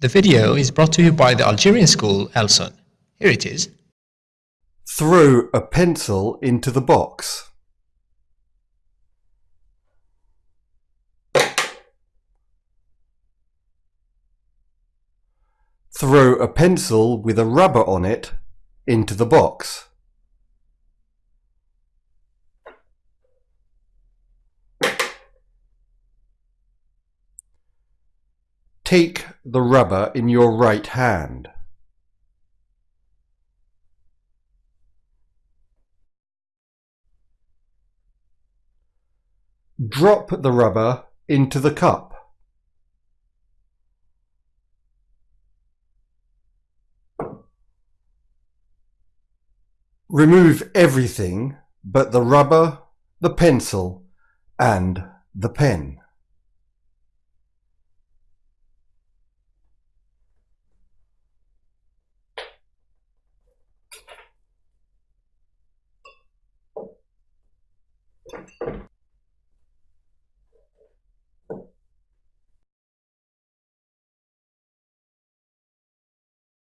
The video is brought to you by the Algerian school Elson. Here it is. Throw a pencil into the box. Throw a pencil with a rubber on it into the box. Take the rubber in your right hand. Drop the rubber into the cup. Remove everything but the rubber, the pencil and the pen.